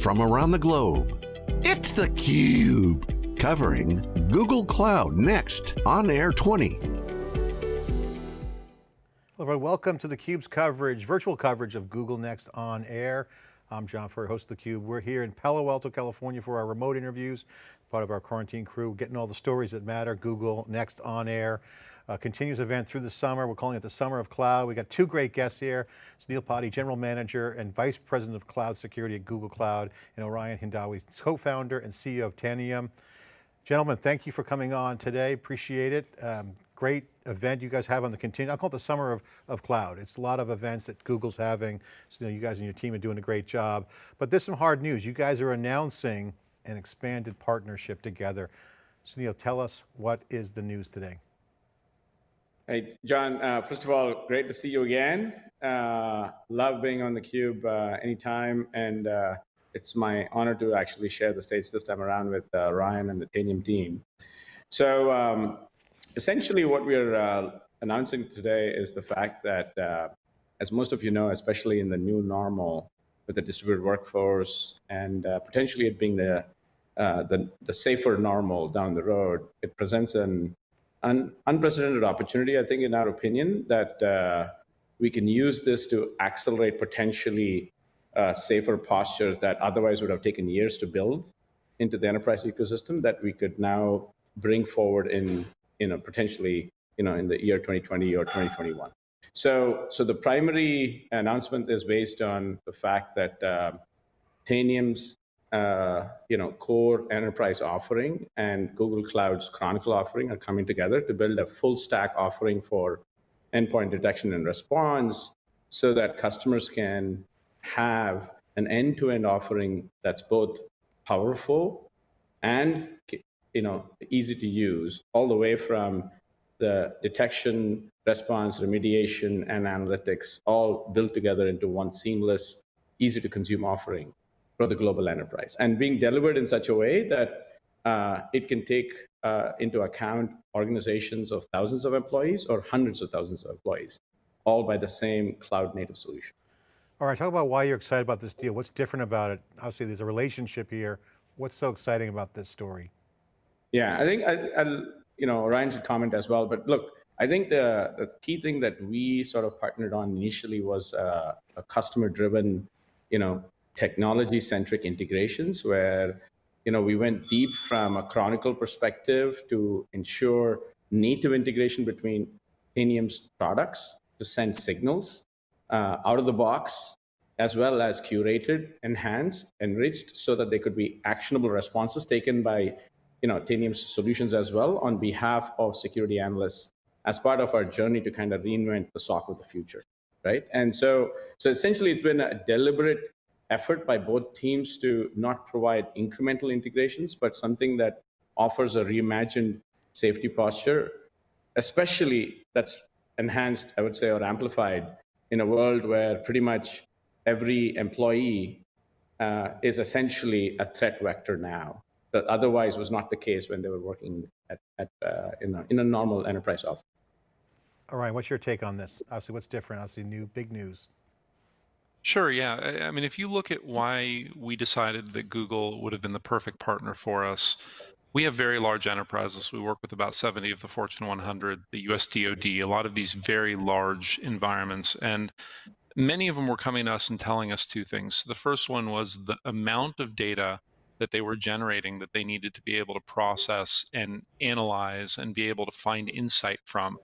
from around the globe. It's theCUBE, covering Google Cloud Next on Air 20. Hello everyone, welcome to theCUBE's coverage, virtual coverage of Google Next on Air. I'm John Furrier, host of theCUBE. We're here in Palo Alto, California for our remote interviews, part of our quarantine crew, getting all the stories that matter, Google Next on Air. Uh, continues event through the summer. We're calling it the Summer of Cloud. We got two great guests here. Sunil Padhi, General Manager and Vice President of Cloud Security at Google Cloud, and Orion Hindawi, co-founder and CEO of Tanium. Gentlemen, thank you for coming on today. Appreciate it. Um, great event you guys have on the continue. I call it the summer of, of cloud. It's a lot of events that Google's having. So, you, know, you guys and your team are doing a great job. But there's some hard news. You guys are announcing an expanded partnership together. Sunil, tell us what is the news today? Hey, John, uh, first of all, great to see you again. Uh, love being on theCUBE uh, anytime, and uh, it's my honor to actually share the stage this time around with uh, Orion and the Tanium team. So um, essentially what we're uh, announcing today is the fact that, as most of you know, especially in the new normal with the distributed workforce and potentially it being the, the, the safer normal down the road, it presents an an unprecedented opportunity, I think, in our opinion, that uh, we can use this to accelerate potentially uh, safer posture that otherwise would have taken years to build into the enterprise ecosystem that we could now bring forward in, you know, potentially, you know, in the year 2020 or 2021. So, so the primary announcement is based on the fact that uh, Tanium's uh, you know, core enterprise offering and Google Cloud's Chronicle offering are coming together to build a full stack offering for endpoint detection and response so that customers can have an end-to-end -end offering that's both powerful and you know, easy to use all the way from the detection, response, remediation, and analytics all built together into one seamless, easy to consume offering for the global enterprise and being delivered in such a way that uh, it can take uh, into account organizations of thousands of employees or hundreds of thousands of employees, all by the same cloud native solution. All right, talk about why you're excited about this deal. What's different about it? Obviously there's a relationship here. What's so exciting about this story? Yeah, I think, I, I, you know, Orion should comment as well, but look, I think the, the key thing that we sort of partnered on initially was uh, a customer driven, you know, technology-centric integrations where you know, we went deep from a Chronicle perspective to ensure native integration between Tanium's products to send signals uh, out of the box, as well as curated, enhanced, enriched, so that they could be actionable responses taken by you know, Tanium's solutions as well on behalf of security analysts as part of our journey to kind of reinvent the SOC of the future, right? And so, so essentially it's been a deliberate effort by both teams to not provide incremental integrations, but something that offers a reimagined safety posture, especially that's enhanced, I would say, or amplified in a world where pretty much every employee uh, is essentially a threat vector now. That otherwise was not the case when they were working at, at uh, in, a, in a normal enterprise office. All right, what's your take on this? Obviously, what's different? Obviously, new, big news. Sure, yeah. I, mean, if you look at why we decided that Google would have been the perfect partner for us, we have very large enterprises. We work with about 70 of the Fortune 100, the US DoD, a lot of these very large environments. And many of them were coming to us and telling us two things. The first one was the amount of data that they were generating that they needed to be able to process and analyze and be able to find insight from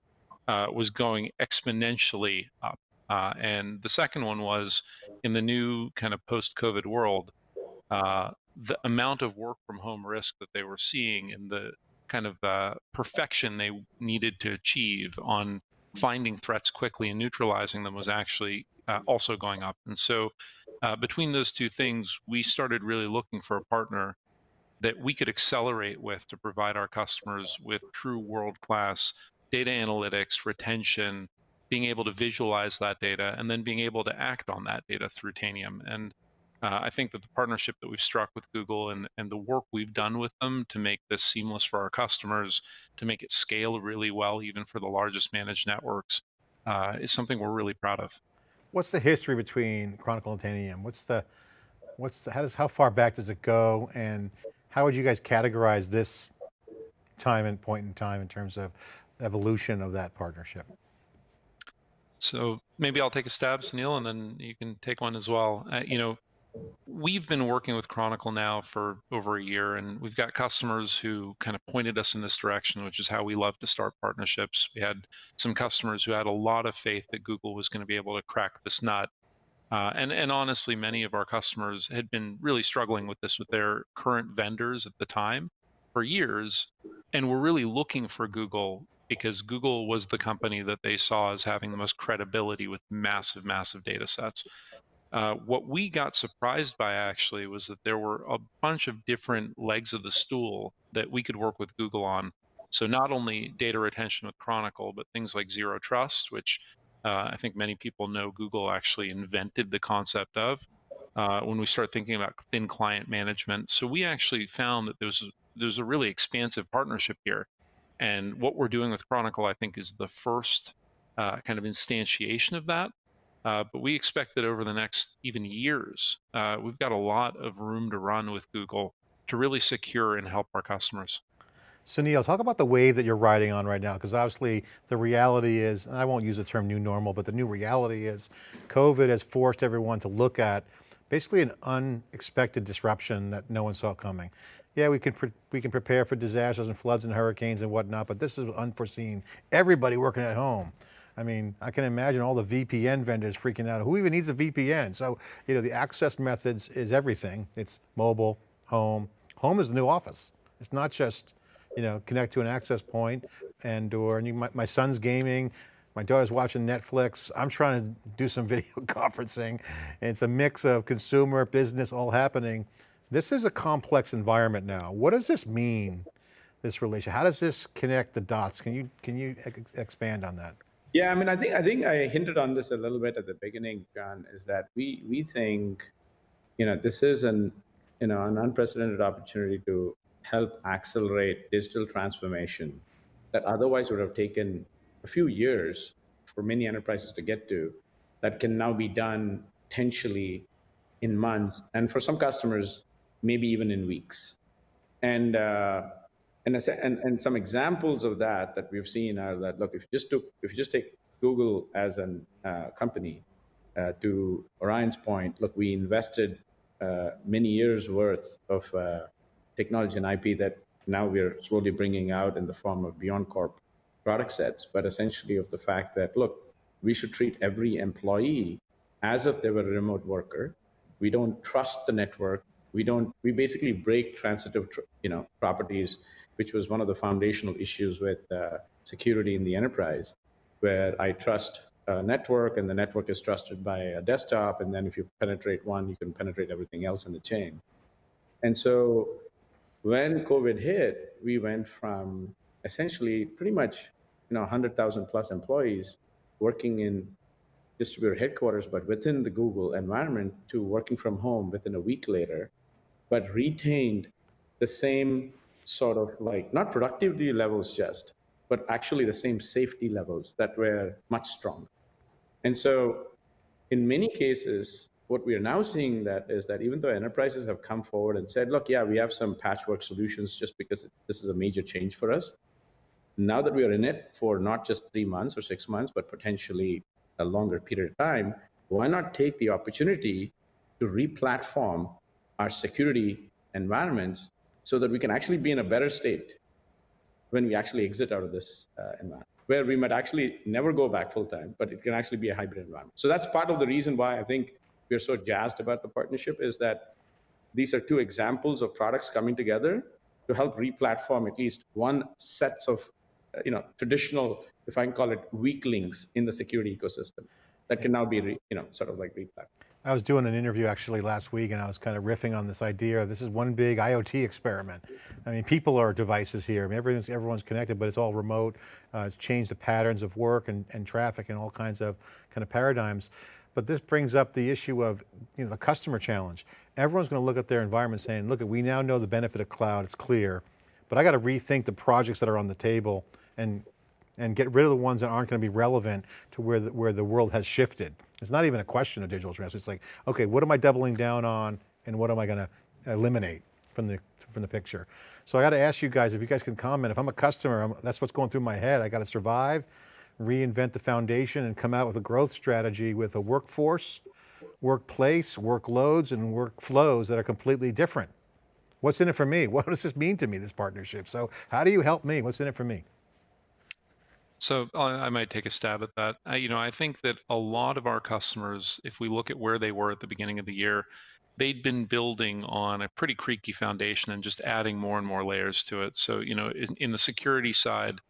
uh, was going exponentially up. Uh, and the second one was in the new kind of post COVID world, uh, the amount of work from home risk that they were seeing and the kind of uh, perfection they needed to achieve on finding threats quickly and neutralizing them was actually uh, also going up. And so, uh, between those two things, we started really looking for a partner that we could accelerate with to provide our customers with true world class data analytics, retention, being able to visualize that data and then being able to act on that data through Tanium. And uh, I think that the partnership that we've struck with Google and, and the work we've done with them to make this seamless for our customers, to make it scale really well, even for the largest managed networks, uh, is something we're really proud of. What's the history between Chronicle and Tanium? What's the, What's the, how does how far back does it go, and how would you guys categorize this time and point in time in terms of evolution of that partnership? So maybe I'll take a stab, Sunil, and then you can take one as well. Uh, you know, we've been working with Chronicle now for over a year, and we've got customers who kind of pointed us in this direction, which is how we love to start partnerships. We had some customers who had a lot of faith that Google was going to be able to crack this nut. Uh, and, and honestly, many of our customers had been really struggling with this with their current vendors at the time for years, and were really looking for Google because Google was the company that they saw as having the most credibility with massive, massive data sets. Uh, what we got surprised by actually was that there were a bunch of different legs of the stool that we could work with Google on. So not only data retention with Chronicle, but things like zero trust, which uh, I think many people know Google actually invented the concept of. Uh, when we start thinking about thin client management, so we actually found that there's there's a really expansive partnership here, and what we're doing with Chronicle, I think, is the first uh, kind of instantiation of that. Uh, but we expect that over the next even years, uh, we've got a lot of room to run with Google to really secure and help our customers. Sunil, talk about the wave that you're riding on right now, because obviously the reality is, and I won't use the term new normal, but the new reality is COVID has forced everyone to look at basically an unexpected disruption that no one saw coming. Yeah, we can, we can prepare for disasters and floods and hurricanes and whatnot, but this is unforeseen. Everybody working at home. I mean, I can imagine all the VPN vendors freaking out. Who even needs a VPN? So, you know, the access methods is everything. It's mobile, home. Home is the new office. It's not just, you know, connect to an access point and or, and you, my, my son's gaming, my daughter's watching Netflix. I'm trying to do some video conferencing. It's a mix of consumer, business, all happening. This is a complex environment now. What does this mean, this relation? How does this connect the dots? Can you, can you expand on that? Yeah, I mean, I think I think I hinted on this a little bit at the beginning, John. Is that we we think, you know, this is an you know an unprecedented opportunity to help accelerate digital transformation that otherwise would have taken a few years for many enterprises to get to, that can now be done potentially in months, and for some customers, maybe even in weeks. And uh, and, and, and some examples of that that we've seen are that look if you just took if you just take Google as a uh, company uh, to Orion's point look we invested uh, many years worth of uh, technology and IP that now we're slowly bringing out in the form of Beyond BeyondCorp product sets but essentially of the fact that look we should treat every employee as if they were a remote worker we don't trust the network we don't we basically break transitive you know properties which was one of the foundational issues with uh, security in the enterprise, where I trust a network and the network is trusted by a desktop. And then if you penetrate one, you can penetrate everything else in the chain. And so when COVID hit, we went from essentially pretty much you know 100,000 plus employees working in distributed headquarters, but within the Google environment to working from home within a week later, but retained the same sort of like not productivity levels just, but actually the same safety levels that were much stronger. And so in many cases, what we are now seeing that is that even though enterprises have come forward and said, look, yeah, we have some patchwork solutions just because this is a major change for us. Now that we are in it for not just three months or six months, but potentially a longer period of time, why not take the opportunity to re-platform our security environments so that we can actually be in a better state when we actually exit out of this uh, environment, where we might actually never go back full time, but it can actually be a hybrid environment. So that's part of the reason why I think we're so jazzed about the partnership is that these are two examples of products coming together to help re-platform at least one sets of uh, you know traditional if i can call it weak links in the security ecosystem that can now be re, you know sort of like re-platformed I was doing an interview actually last week and I was kind of riffing on this idea. This is one big IoT experiment. I mean, people are devices here. I mean, everyone's, connected, but it's all remote. Uh, it's changed the patterns of work and, and traffic and all kinds of kind of paradigms. But this brings up the issue of you know, the customer challenge. Everyone's going to look at their environment saying, look, we now know the benefit of cloud, it's clear, but I got to rethink the projects that are on the table and and get rid of the ones that aren't going to be relevant to where the, where the world has shifted. It's not even a question of digital transformation. It's like, okay, what am I doubling down on and what am I going to eliminate from the, from the picture. So I got to ask you guys, if you guys can comment, if I'm a customer, I'm, that's what's going through my head. I got to survive, reinvent the foundation and come out with a growth strategy with a workforce, workplace, workloads, and workflows that are completely different. What's in it for me? What does this mean to me, this partnership? So how do you help me? What's in it for me? So I might take a stab at that. I, you know, I think that a lot of our customers, if we look at where they were at the beginning of the year, they'd been building on a pretty creaky foundation and just adding more and more layers to it. So, you know, in, in the security side,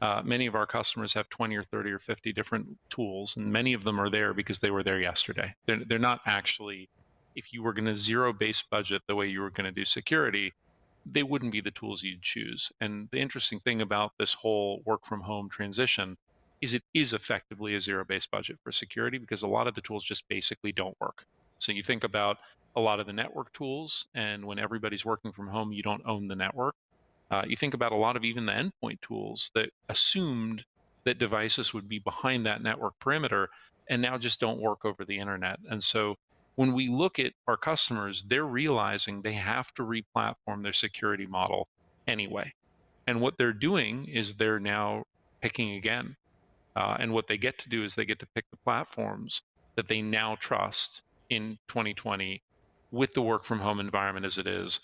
uh, many of our customers have 20 or 30 or 50 different tools, and many of them are there because they were there yesterday. They're, they're not actually, if you were going to zero base budget the way you were going to do security, they wouldn't be the tools you'd choose. And the interesting thing about this whole work from home transition is it is effectively a zero based budget for security because a lot of the tools just basically don't work. So you think about a lot of the network tools, and when everybody's working from home, you don't own the network. Uh, you think about a lot of even the endpoint tools that assumed that devices would be behind that network perimeter and now just don't work over the internet. And so when we look at our customers, they're realizing they have to replatform their security model anyway. And what they're doing is they're now picking again. Uh, and what they get to do is they get to pick the platforms that they now trust in 2020 with the work from home environment as it is.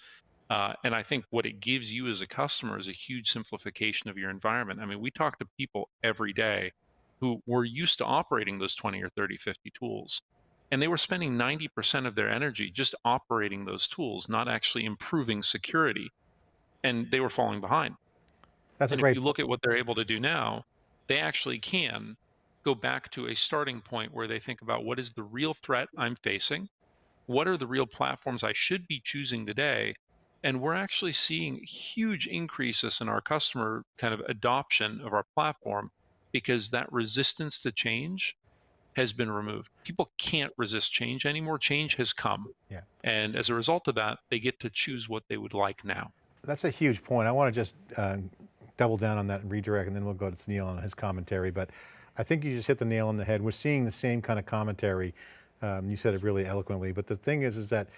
Uh, and I think what it gives you as a customer is a huge simplification of your environment. I mean, we talk to people every day who were used to operating those 20 or 30, 50 tools and they were spending 90% of their energy just operating those tools, not actually improving security. And they were falling behind. That's and a great. If you look at what they're able to do now, they actually can go back to a starting point where they think about what is the real threat I'm facing? What are the real platforms I should be choosing today? And we're actually seeing huge increases in our customer kind of adoption of our platform because that resistance to change has been removed. People can't resist change anymore. Change has come. Yeah. And as a result of that, they get to choose what they would like now. That's a huge point. I want to just uh, double down on that and redirect, and then we'll go to Neil on his commentary. But I think you just hit the nail on the head. We're seeing the same kind of commentary. Um, you said it really eloquently, but the thing is, is that,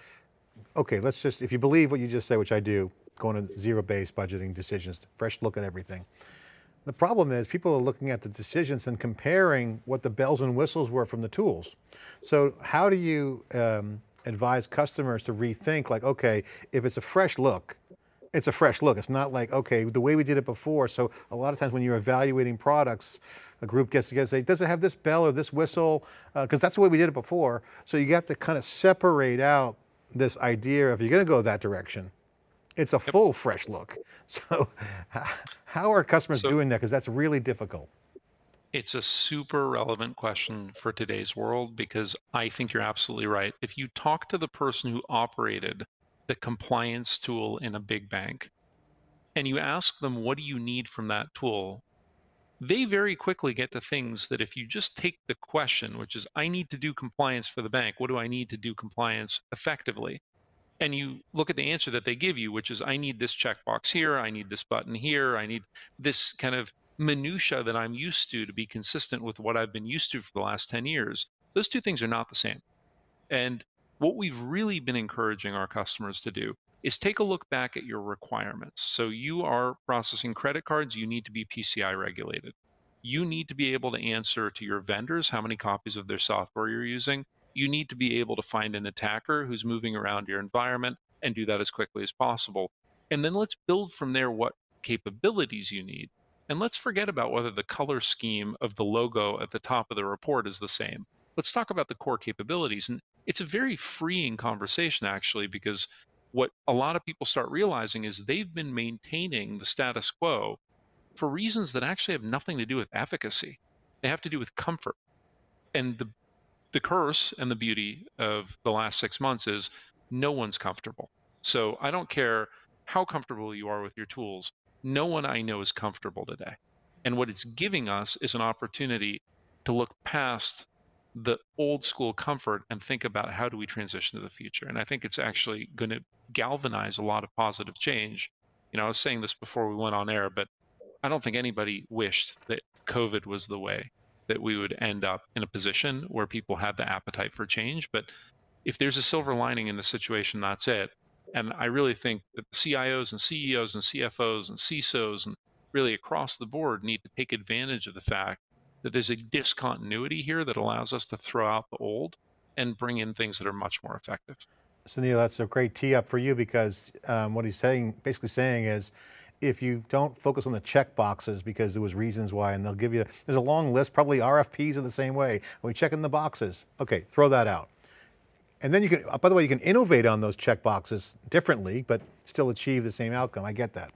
okay, let's just, if you believe what you just said, which I do, going to zero-based budgeting decisions, fresh look at everything. The problem is people are looking at the decisions and comparing what the bells and whistles were from the tools. So how do you um, advise customers to rethink like, okay, if it's a fresh look, it's a fresh look. It's not like, okay, the way we did it before. So a lot of times when you're evaluating products, a group gets together and say, does it have this bell or this whistle? Because uh, that's the way we did it before. So you have to kind of separate out this idea if you're going to go that direction. It's a full fresh look. So how are customers so, doing that? Because that's really difficult. It's a super relevant question for today's world because I think you're absolutely right. If you talk to the person who operated the compliance tool in a big bank and you ask them, what do you need from that tool? They very quickly get to things that if you just take the question, which is, I need to do compliance for the bank, what do I need to do compliance effectively? And you look at the answer that they give you, which is I need this checkbox here, I need this button here, I need this kind of minutia that I'm used to to be consistent with what I've been used to for the last 10 years. Those two things are not the same. And what we've really been encouraging our customers to do is take a look back at your requirements. So you are processing credit cards, you need to be PCI regulated. You need to be able to answer to your vendors how many copies of their software you're using you need to be able to find an attacker who's moving around your environment and do that as quickly as possible. And then let's build from there what capabilities you need. And let's forget about whether the color scheme of the logo at the top of the report is the same. Let's talk about the core capabilities. And it's a very freeing conversation, actually, because what a lot of people start realizing is they've been maintaining the status quo for reasons that actually have nothing to do with efficacy. They have to do with comfort. And the the curse and the beauty of the last six months is no one's comfortable. So I don't care how comfortable you are with your tools. No one I know is comfortable today. And what it's giving us is an opportunity to look past the old school comfort and think about how do we transition to the future. And I think it's actually going to galvanize a lot of positive change. You know, I was saying this before we went on air, but I don't think anybody wished that COVID was the way that we would end up in a position where people had the appetite for change. But if there's a silver lining in the situation, that's it. And I really think that the CIOs and CEOs and CFOs and CISOs and really across the board need to take advantage of the fact that there's a discontinuity here that allows us to throw out the old and bring in things that are much more effective. Sunil, that's a great tee up for you because um, what he's saying, basically saying is, if you don't focus on the check boxes because there was reasons why, and they'll give you, there's a long list, probably RFPs are the same way. We checking the boxes? Okay, throw that out. And then you can, by the way, you can innovate on those check boxes differently, but still achieve the same outcome. I get that.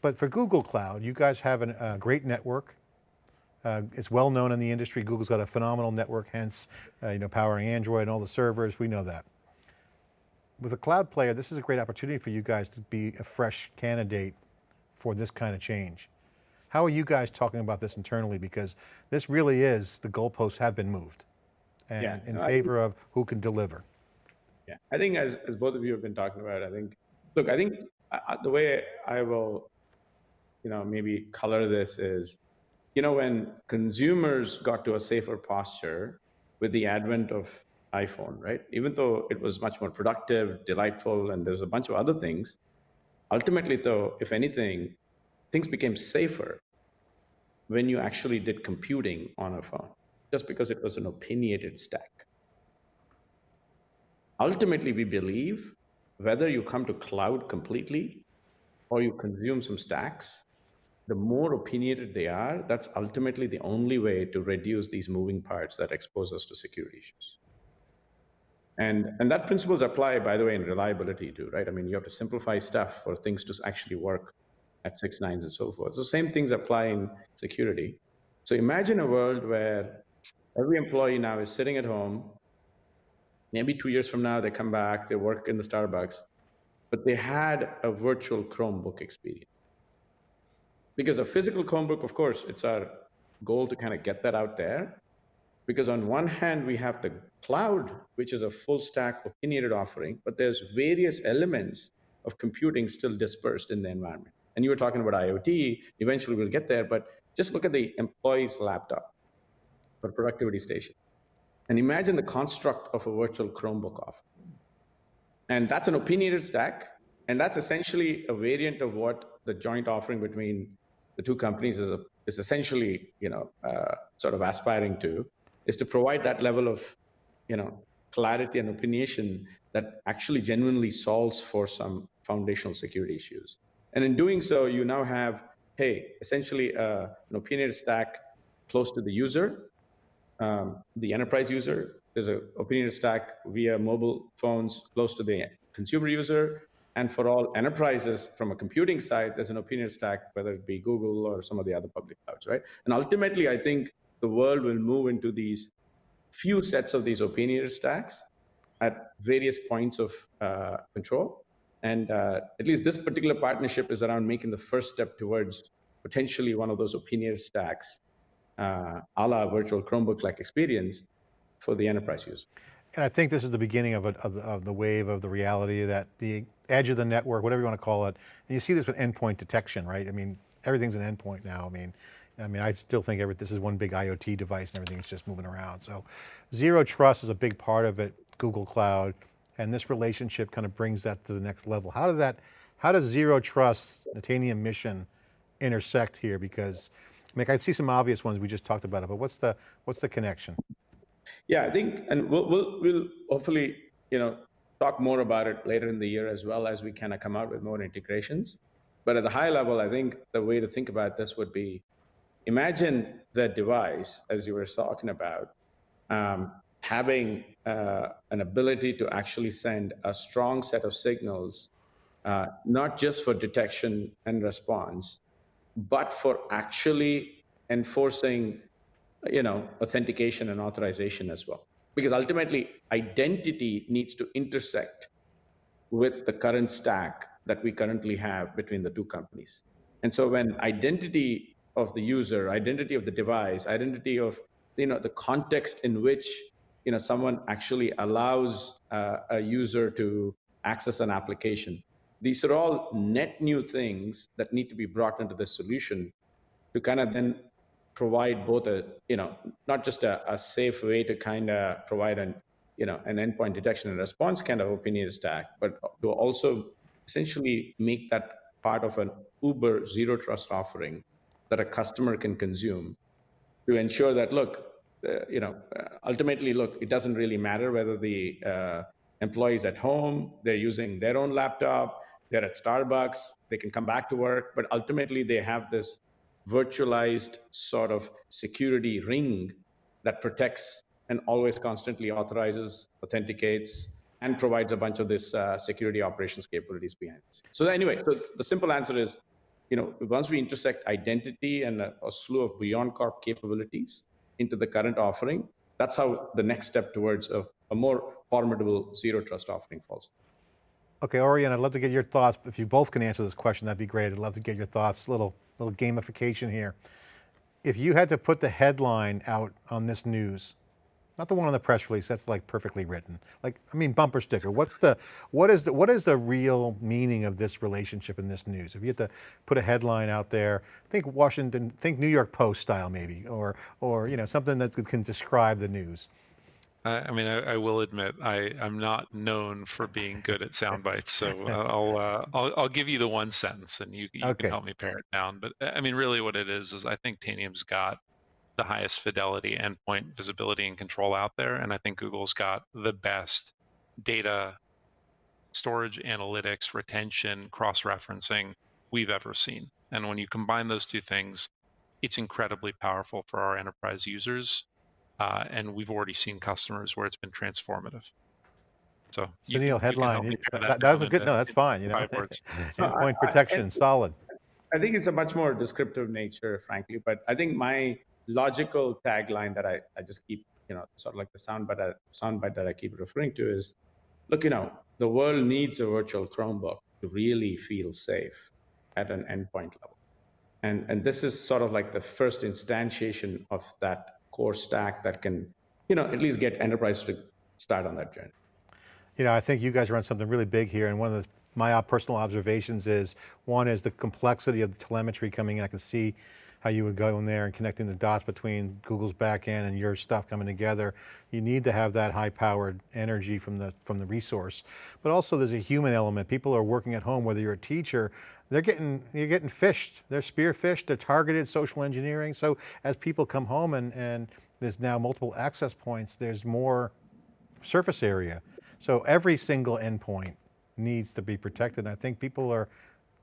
But for Google Cloud, you guys have a great network. Uh, it's well known in the industry. Google's got a phenomenal network, hence, uh, you know, powering Android and all the servers. We know that. With a cloud player, this is a great opportunity for you guys to be a fresh candidate for this kind of change. How are you guys talking about this internally? Because this really is, the goalposts have been moved and Yeah, in no, I favor of who can deliver. Yeah, I think as, as both of you have been talking about, I think, look, I think uh, the way I will, you know, maybe color this is, you know, when consumers got to a safer posture with the advent of iPhone, right? Even though it was much more productive, delightful, and there's a bunch of other things, ultimately, though, if anything, things became safer when you actually did computing on a phone, just because it was an opinionated stack. Ultimately we believe whether you come to cloud completely or you consume some stacks the more opinionated they are that's ultimately the only way to reduce these moving parts that expose us to security issues and and that principles apply by the way in reliability too right? I mean you have to simplify stuff for things to actually work at six nines and so forth. So same things apply in security. So imagine a world where every employee now is sitting at home. Maybe two years from now they come back they work in the starbucks but they had a virtual chromebook experience. Because a physical chromebook of course it's our goal to kind of get that out there because on one hand we have the cloud which is a full stack opinionated offering but there's various elements of computing still dispersed in the environment and you were talking about iot eventually we'll get there but just look at the employee's laptop or productivity station and imagine the construct of a virtual Chromebook offer. And that's an opinionated stack. And that's essentially a variant of what the joint offering between the two companies is, a, is essentially, you know, uh, sort of aspiring to, is to provide that level of, you know, clarity and opinionation that actually genuinely solves for some foundational security issues. And in doing so, you now have, hey, essentially uh, an opinionated stack close to the user um, the enterprise user. There's an opinionated stack via mobile phones close to the consumer user. And for all enterprises from a computing side, there's an opinionated stack, whether it be Google or some of the other public clouds, right? And ultimately, I think the world will move into these few sets of these opinionated stacks at various points of uh, control. And uh, at least this particular partnership is around making the first step towards potentially one of those opinionated stacks uh, a la virtual Chromebook-like experience for the enterprise use. And I think this is the beginning of, a, of, the, of, the, wave of the reality that the edge of the network, whatever you want to call it, and you see this with endpoint detection, right? I mean, everything's an endpoint now. I mean, I mean, I still think every, this is one big IoT device and everything's just moving around. So zero trust is a big part of it, Google Cloud, and this relationship kind of brings that to the next level. How did that, how does zero trust, Tanium's mission intersect here? Because I mean, I see some obvious ones we just talked about it, but what's the what's the connection? Yeah, I think, and we'll we'll, we'll hopefully you know talk more about it later in the year as well as we kind of come out with more integrations. But at the high level, I think the way to think about this would be imagine the device, as you were talking about, um, having uh, an ability to actually send a strong set of signals, uh, not just for detection and response, but for actually enforcing, you know, authentication and authorization as well. Because ultimately, identity needs to intersect with the current stack that we currently have between the two companies. And so when identity of the user, identity of the device, identity of you know the context in which you know someone actually allows uh, a user to access an application. These are all net new things that need to be brought into the solution to kind of then provide both a, you know, not just a, a safe way to kind of provide an you know, an endpoint detection and response kind of opinion stack, but to also essentially make that part of an Uber zero trust offering that a customer can consume to ensure that, look, uh, you know, uh, ultimately, look, it doesn't really matter whether the uh, employees at home, they're using their own laptop, they're at Starbucks, they can come back to work, but ultimately they have this virtualized sort of security ring that protects and always constantly authorizes, authenticates, and provides a bunch of this uh, security operations capabilities behind it. So anyway, so the simple answer is, you know, once we intersect identity and a, a slew of BeyondCorp capabilities into the current offering, that's how the next step towards a, a more formidable zero trust offering falls. Okay, Orion, I'd love to get your thoughts. If you both can answer this question, that'd be great. I'd love to get your thoughts, little, little gamification here. If you had to put the headline out on this news, not the one on the press release, that's like perfectly written. Like, I mean, bumper sticker. What's the, what is the, what is the real meaning of this relationship in this news? If you had to put a headline out there, think Washington, think New York Post style maybe, or, or you know, something that can describe the news. I, mean, I, I, will admit I, I'm not known for being good at sound bites, so I'll, uh, I'll I'll give you the one sentence, and you, you okay. can help me pare it down. But I mean, really, what it is is I think Tanium's got the highest fidelity endpoint visibility and control out there, and I think Google's got the best data storage, analytics, retention, cross-referencing we've ever seen. And when you combine those two things, it's incredibly powerful for our enterprise users uh, and we've already seen customers where it's been transformative. So, so Neil, headline, that, that, was a good, no, that's fine. You know, endpoint protection, I, I, solid. I think it's a much more descriptive nature, frankly, but I think my logical tagline that I, I just keep, you know, sort of like the soundbite, soundbite that I keep referring to is, look, you know, the world needs a virtual Chromebook to really feel safe at an endpoint level. And, and this is sort of like the first instantiation of that core stack that can, you know, at least get enterprise to start on that journey. You know, I think you guys on something really big here, and one of the, my personal observations is, one is the complexity of the telemetry coming in. I can see how you would go in there and connecting the dots between Google's backend and your stuff coming together. You need to have that high powered energy from the, from the resource. But also there's a human element. People are working at home, whether you're a teacher, they're getting, you're getting phished. They're spear phished, they're targeted social engineering. So as people come home and, and there's now multiple access points, there's more surface area. So every single endpoint needs to be protected. And I think people are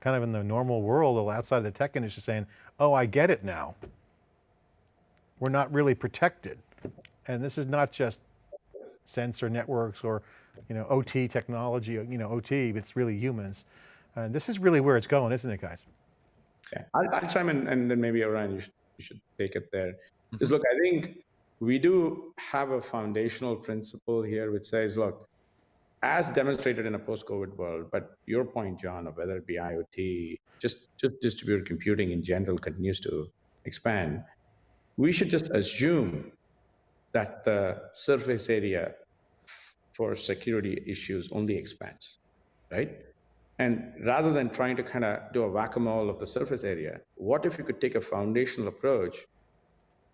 kind of in the normal world outside of the tech industry saying, oh, I get it now. We're not really protected. And this is not just sensor networks or you know, OT technology, you know, OT, it's really humans. And this is really where it's going, isn't it, guys? Yeah, I'll, I'll chime in and then maybe Orion, you should, you should take it there. Because mm-hmm. look, I think we do have a foundational principle here which says, look, as demonstrated in a post-COVID world, but your point, John, of whether it be IoT, just, just distributed computing in general continues to expand, we should just assume that the surface area for security issues only expands, right? And rather than trying to kind of do a whack-a-mole of the surface area, what if you could take a foundational approach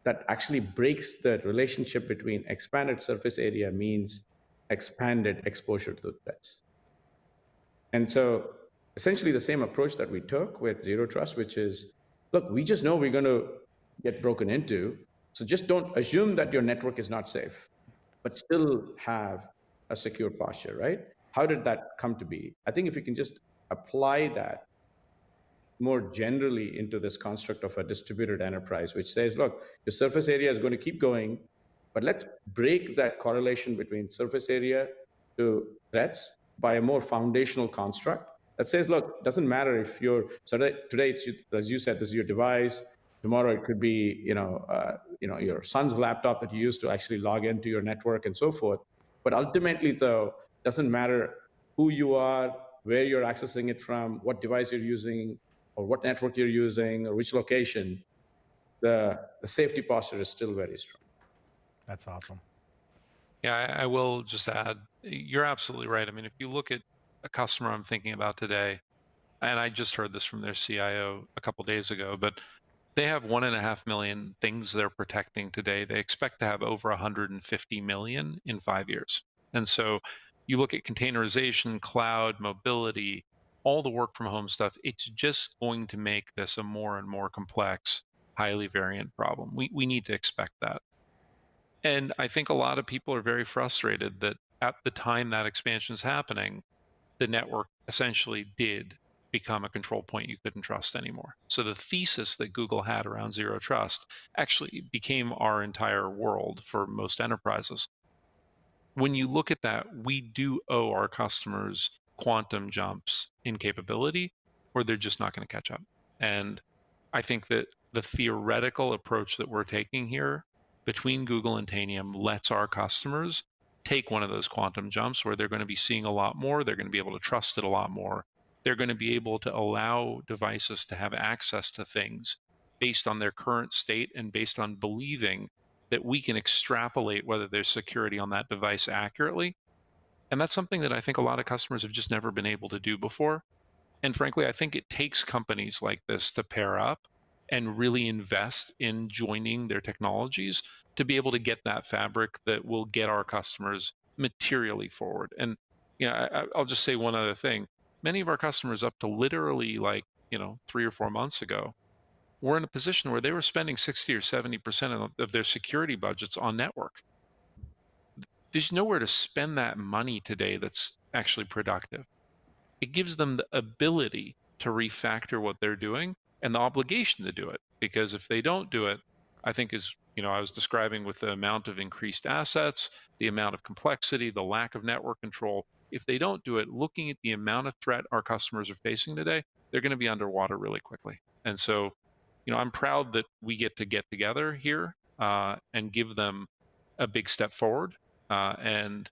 that actually breaks the relationship between expanded surface area means expanded exposure to the threats. And so essentially the same approach that we took with zero trust, which is, look, we just know we're going to get broken into. So just don't assume that your network is not safe, but still have a secure posture, right? How did that come to be? I think if you can just apply that more generally into this construct of a distributed enterprise, which says, look, your surface area is going to keep going, but let's break that correlation between surface area to threats by a more foundational construct that says, look, doesn't matter if you're, so today it's, as you said, this is your device. Tomorrow it could be, you know, uh, you know, your son's laptop that you use to actually log into your network and so forth. But ultimately, though, doesn't matter who you are, where you're accessing it from, what device you're using, or what network you're using, or which location, the, the safety posture is still very strong. That's awesome. Yeah, I, I will just add, you're absolutely right. I mean, if you look at a customer I'm thinking about today, and I just heard this from their CIO a couple days ago, but they have one and a half million things they're protecting today. They expect to have over 150 million in five years. And so you look at containerization, cloud, mobility, all the work from home stuff, it's just going to make this a more and more complex, highly variant problem. We, we need to expect that. And I think a lot of people are very frustrated that at the time that expansion is happening, the network essentially did become a control point you couldn't trust anymore. So the thesis that Google had around zero trust actually became our entire world for most enterprises. When you look at that, we do owe our customers quantum jumps in capability, or they're just not going to catch up. And I think that the theoretical approach that we're taking here between Google and Tanium lets our customers take one of those quantum jumps where they're going to be seeing a lot more, they're going to be able to trust it a lot more. They're going to be able to allow devices to have access to things based on their current state and based on believing that we can extrapolate whether there's security on that device accurately and that's something that I think a lot of customers have just never been able to do before. And frankly, I think it takes companies like this to pair up and really invest in joining their technologies to be able to get that fabric that will get our customers materially forward. And you know, I, I'll just say one other thing. Many of our customers up to literally like, you know, three or four months ago, were in a position where they were spending 60 or 70% of their security budgets on network there's nowhere to spend that money today that's actually productive. It gives them the ability to refactor what they're doing and the obligation to do it. Because if they don't do it, I think is, you know, I was describing with the amount of increased assets, the amount of complexity, the lack of network control. If they don't do it, looking at the amount of threat our customers are facing today, they're going to be underwater really quickly. And so, you know, I'm proud that we get to get together here uh, and give them a big step forward uh, and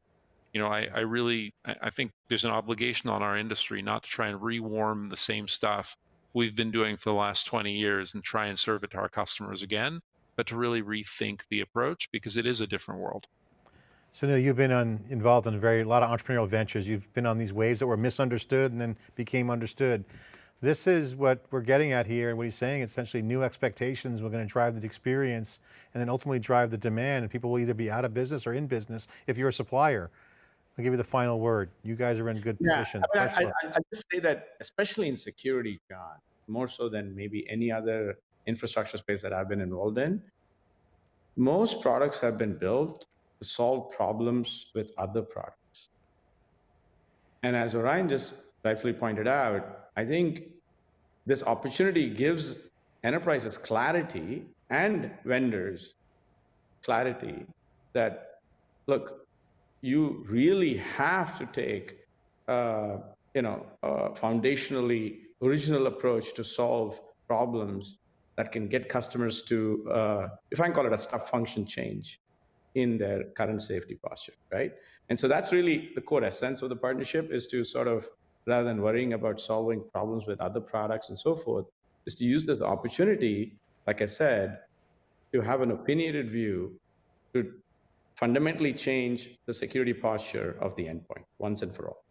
you know, I, I really I think there's an obligation on our industry not to try and rewarm the same stuff we've been doing for the last 20 years and try and serve it to our customers again, but to really rethink the approach because it is a different world. So now you've been on, involved in a very a lot of entrepreneurial ventures. You've been on these waves that were misunderstood and then became understood. This is what we're getting at here and what he's saying, essentially new expectations We're going to drive the experience and then ultimately drive the demand and people will either be out of business or in business if you're a supplier. I'll give you the final word. You guys are in good yeah, position. I, mean, I, I, I just say that, especially in security, John, more so than maybe any other infrastructure space that I've been involved in, most products have been built to solve problems with other products. And as Orion just rightfully pointed out, I think this opportunity gives enterprises clarity and vendors clarity that, look, you really have to take, uh, you know, a foundationally original approach to solve problems that can get customers to, uh, if I can call it a step function change in their current safety posture, right? And so that's really the core essence of the partnership is to sort of rather than worrying about solving problems with other products and so forth, is to use this opportunity, like I said, to have an opinionated view to fundamentally change the security posture of the endpoint once and for all.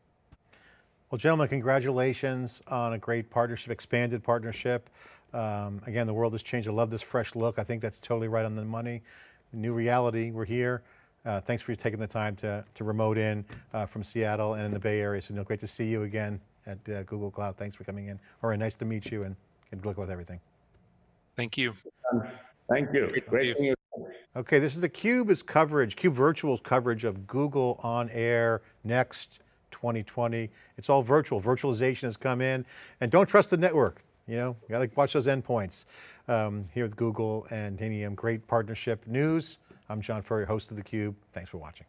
Well, gentlemen, congratulations on a great partnership, expanded partnership. Um, again, the world has changed. I love this fresh look. I think that's totally right on the money. New reality, we're here. Uh, thanks for taking the time to, to remote in uh, from Seattle and in the Bay Area. So no, great to see you again at uh, Google Cloud. Thanks for coming in. All right, nice to meet you and good luck with everything. Thank you. thank you. Great. You. Okay, this is the CUBE's coverage, CUBE Virtual's coverage of Google on Air Next 2020. It's all virtual. Virtualization has come in and don't trust the network. You know, you got to watch those endpoints. Um, here with Google and Tanium, great partnership news. I'm John Furrier, host of theCUBE. Thanks for watching.